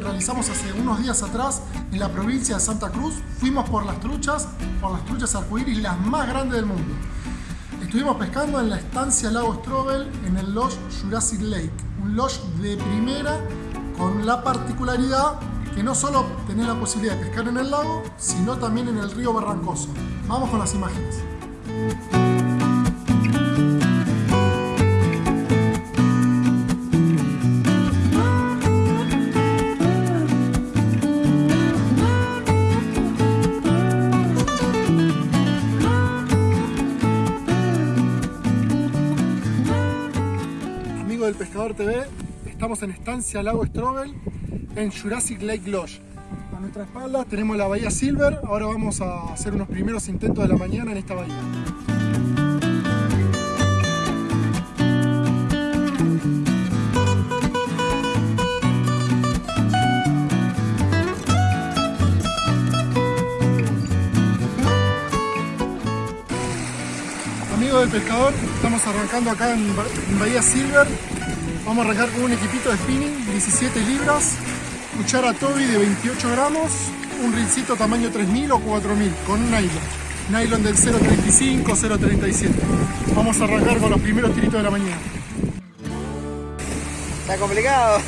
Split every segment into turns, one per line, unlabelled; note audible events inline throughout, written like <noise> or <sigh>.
realizamos hace unos días atrás en la provincia de Santa Cruz. Fuimos por las truchas, por las truchas arcoíris, las más grandes del mundo. Estuvimos pescando en la estancia Lago Strobel en el Lodge Jurassic Lake, un lodge de primera con la particularidad que no solo tenés la posibilidad de pescar en el lago, sino también en el río Barrancoso. Vamos con las imágenes. Estamos en Estancia Lago Strobel en Jurassic Lake Lodge. A nuestra espalda tenemos la bahía Silver, ahora vamos a hacer unos primeros intentos de la mañana en esta bahía. Amigos del pescador, estamos arrancando acá en Bahía Silver Vamos a arrancar con un equipito de spinning, 17 libras, cuchara Toby de 28 gramos, un rincito tamaño 3000 o 4000 con nylon. Nylon del 0.35, 0.37. Vamos a arrancar con los primeros tiritos de la mañana.
Está complicado.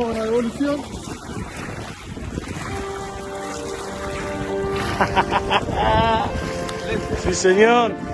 Juego una devolución.
Sí, señor.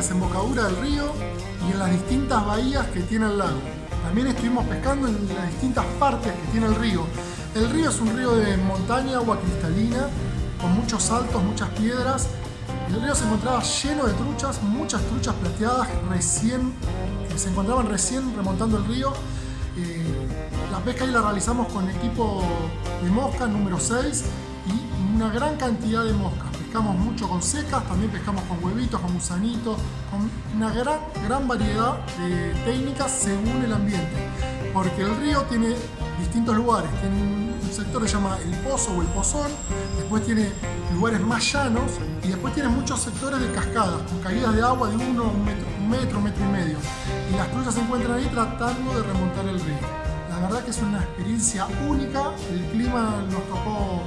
Desembocadura del río y en las distintas bahías que tiene el lago. También estuvimos pescando en las distintas partes que tiene el río. El río es un río de montaña, agua cristalina, con muchos saltos, muchas piedras. El río se encontraba lleno de truchas, muchas truchas plateadas recién, que se encontraban recién remontando el río. Eh, la pesca ahí la realizamos con equipo de mosca número 6 y una gran cantidad de moscas. Pescamos mucho con secas, también pescamos con huevitos, con gusanitos, con una gran, gran variedad de técnicas según el ambiente. Porque el río tiene distintos lugares. Tiene un sector que se llama el pozo o el pozón, después tiene lugares más llanos y después tiene muchos sectores de cascadas, con caídas de agua de uno, un metro, un metro, metro y medio. Y las truchas se encuentran ahí tratando de remontar el río. La verdad que es una experiencia única, el clima nos tocó,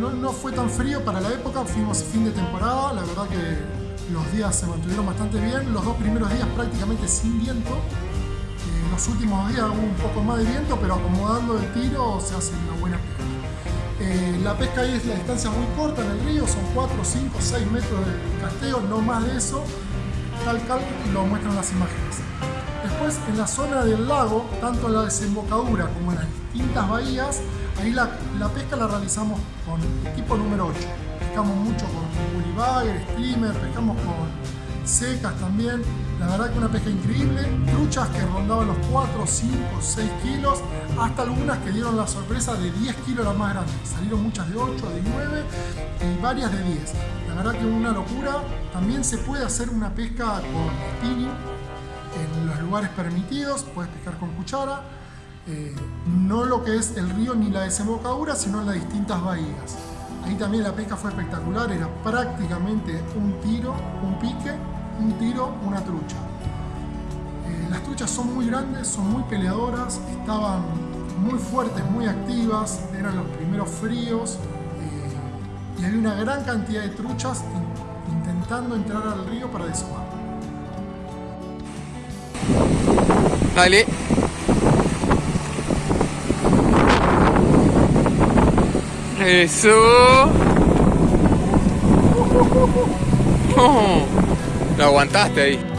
no, no fue tan frío para la época, fuimos fin de temporada, la verdad que los días se mantuvieron bastante bien, los dos primeros días prácticamente sin viento, eh, los últimos días hubo un poco más de viento, pero acomodando el tiro se hace una buena pesca. Eh, la pesca ahí es la distancia muy corta en el río, son 4, 5, 6 metros de casteo, no más de eso, tal cual lo muestran las imágenes. Después en la zona del lago, tanto en la desembocadura como en las distintas bahías, ahí la, pesca la realizamos con equipo número 8. Pescamos mucho con bully streamer, pescamos con secas también. La verdad que una pesca increíble, truchas que rondaban los 4, 5, 6 kilos, hasta algunas que dieron la sorpresa de 10 kilos las más grandes. Salieron muchas de 8, de 9 y varias de 10. La verdad que una locura. También se puede hacer una pesca con spinning, en los lugares permitidos, puedes pescar con cuchara, eh, no lo que es el río ni la desembocadura, sino las distintas bahías. Ahí también la pesca fue espectacular, era prácticamente un tiro, un pique, un tiro, una trucha. Eh, las truchas son muy grandes, son muy peleadoras, estaban muy fuertes, muy activas, eran los primeros fríos eh, y había una gran cantidad de truchas intentando entrar al río para desovar.
Dale. Eso. <laughs> Lo aguantaste ahí.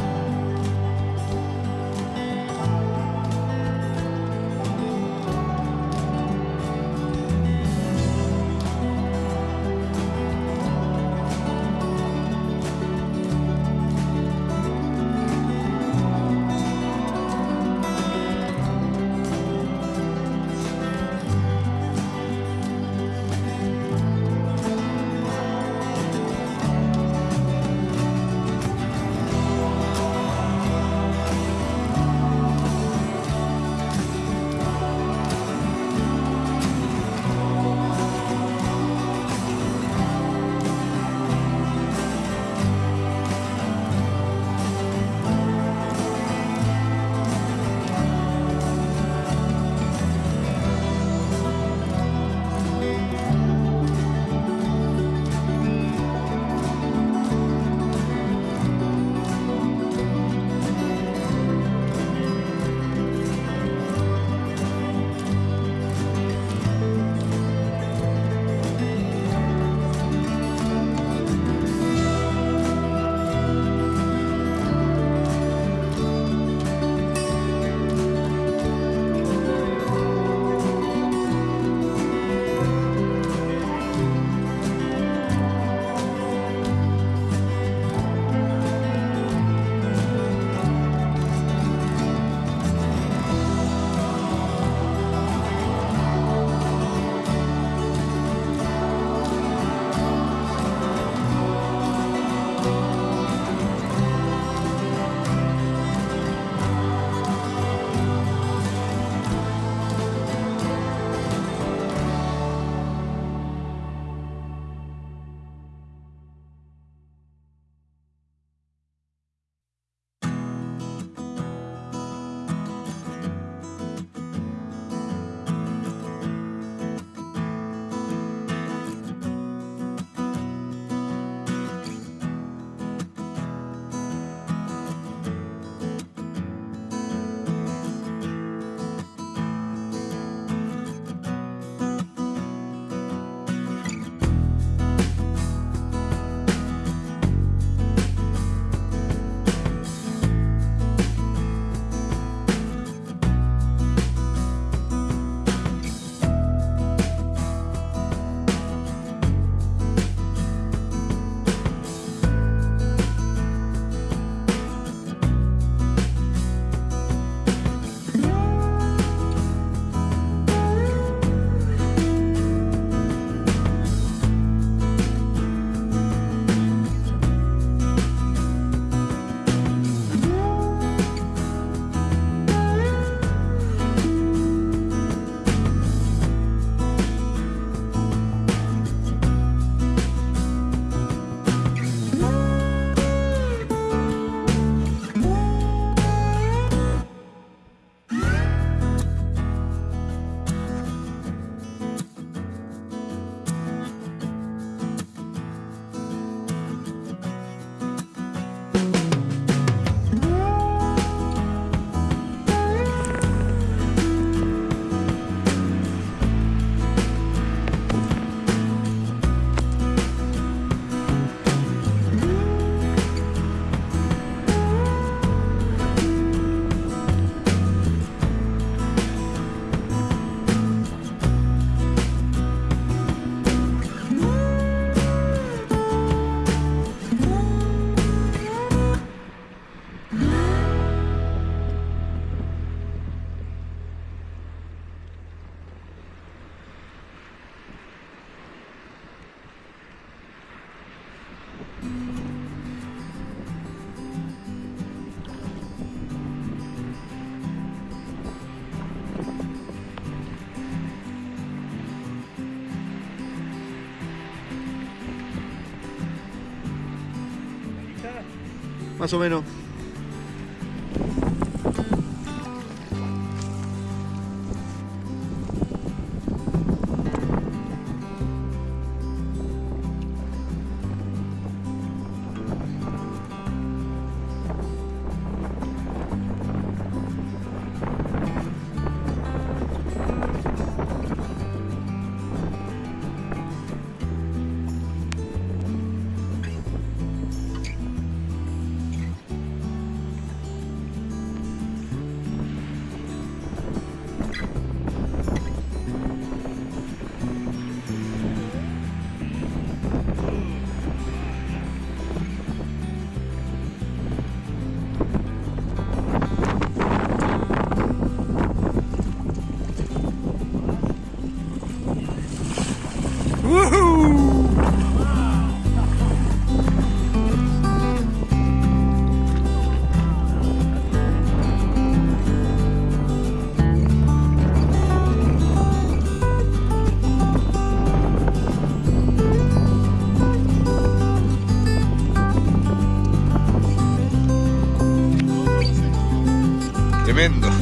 más o menos.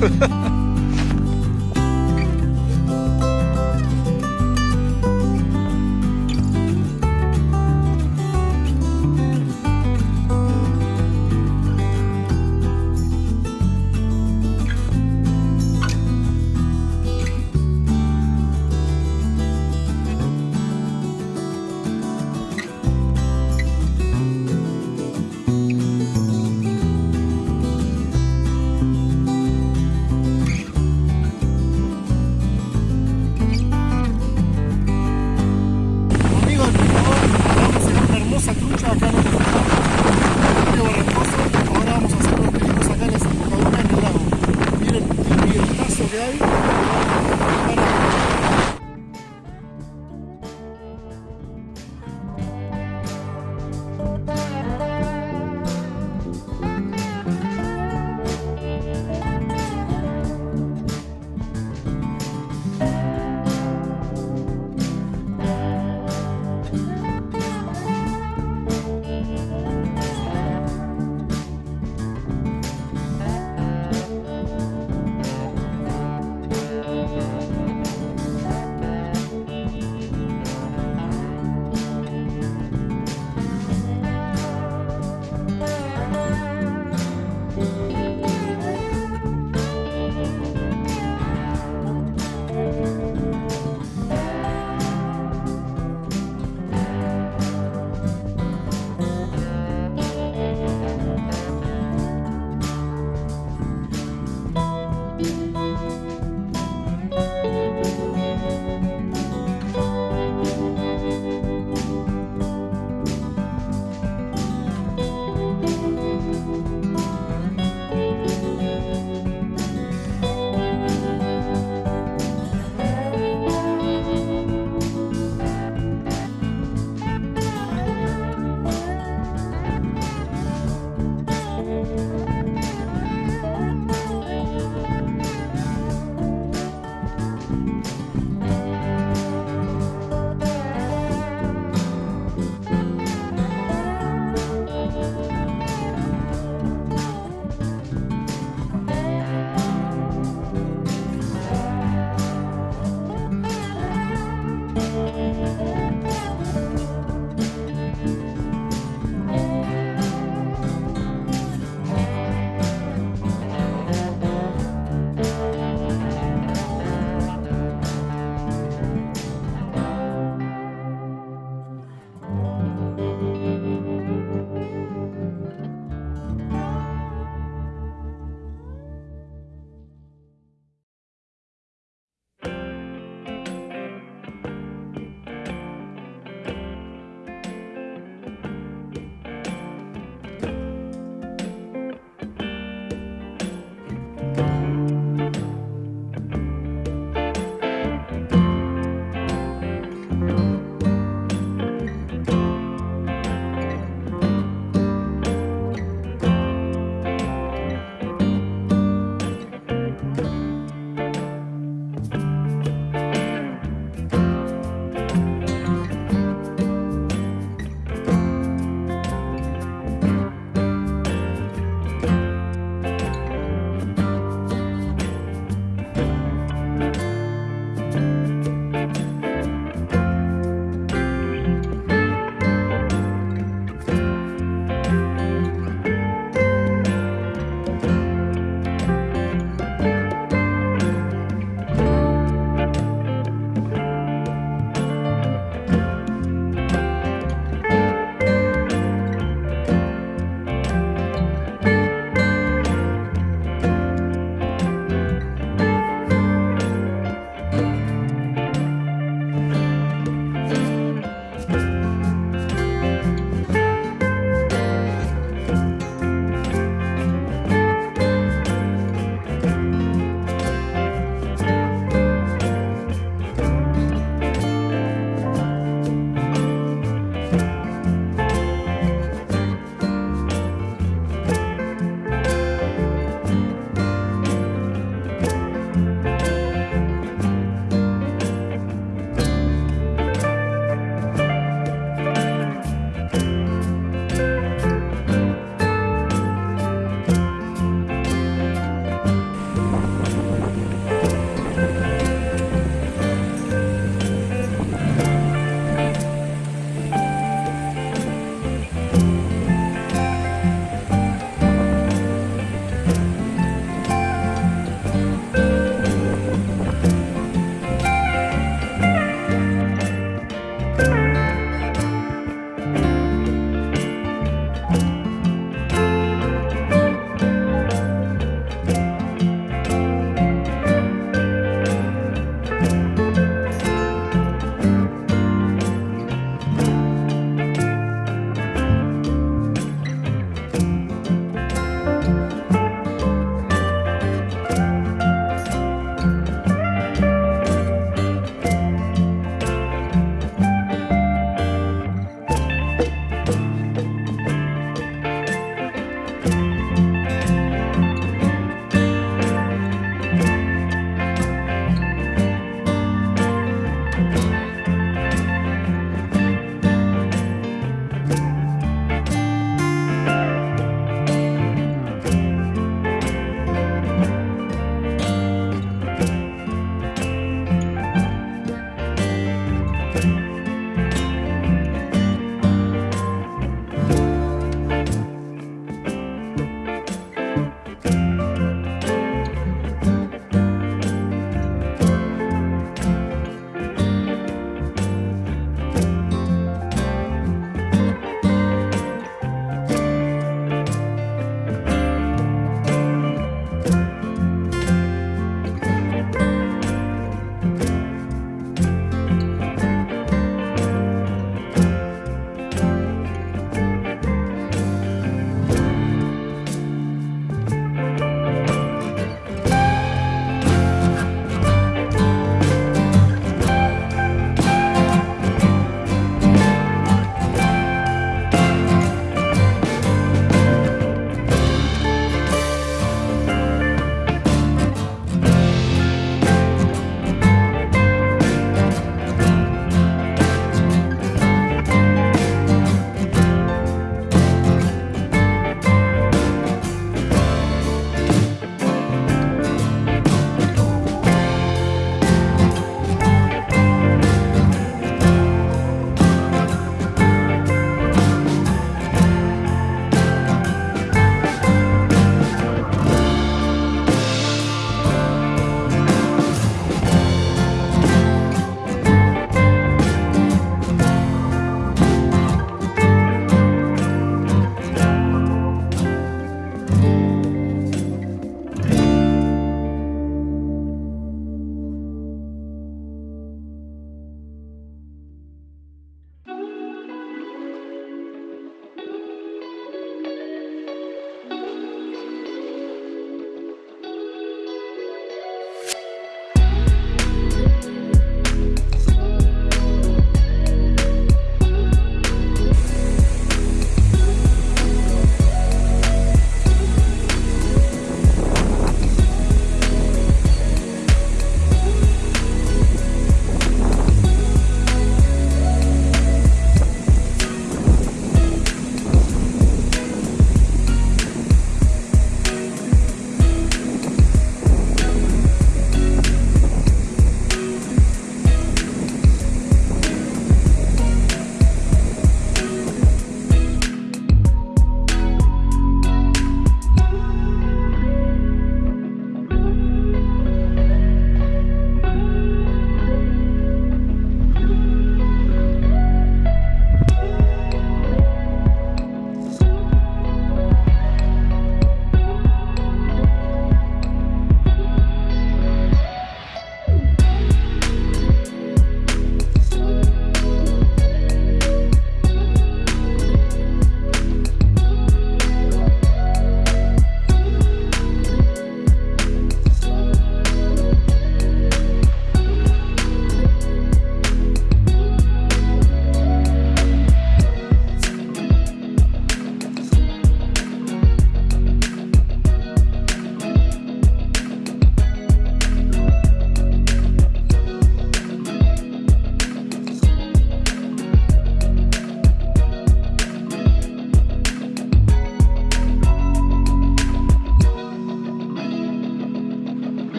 呵 <laughs> 呵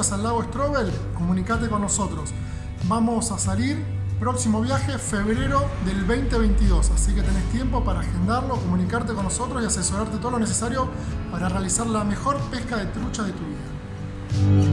al lago Strobel, comunicate con nosotros. Vamos a salir próximo viaje febrero del 2022, así que tenés tiempo para agendarlo, comunicarte con nosotros y asesorarte todo lo necesario para realizar la mejor pesca de trucha de tu vida.